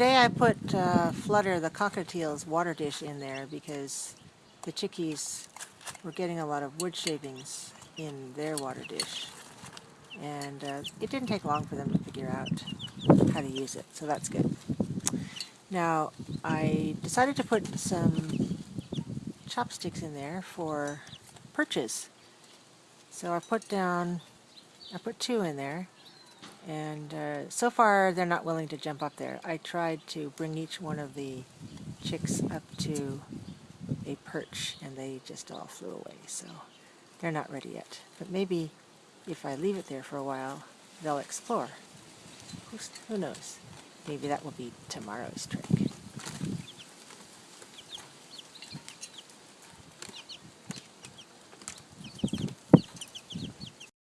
today I put uh, Flutter, the cockatiel's water dish in there because the chickies were getting a lot of wood shavings in their water dish. And uh, it didn't take long for them to figure out how to use it, so that's good. Now, I decided to put some chopsticks in there for perches. So I put down, I put two in there, and uh, so far they're not willing to jump up there. I tried to bring each one of the chicks up to a perch, and they just all flew away, so they're not ready yet. But maybe if I leave it there for a while, they'll explore. Who's, who knows? Maybe that will be tomorrow's trick.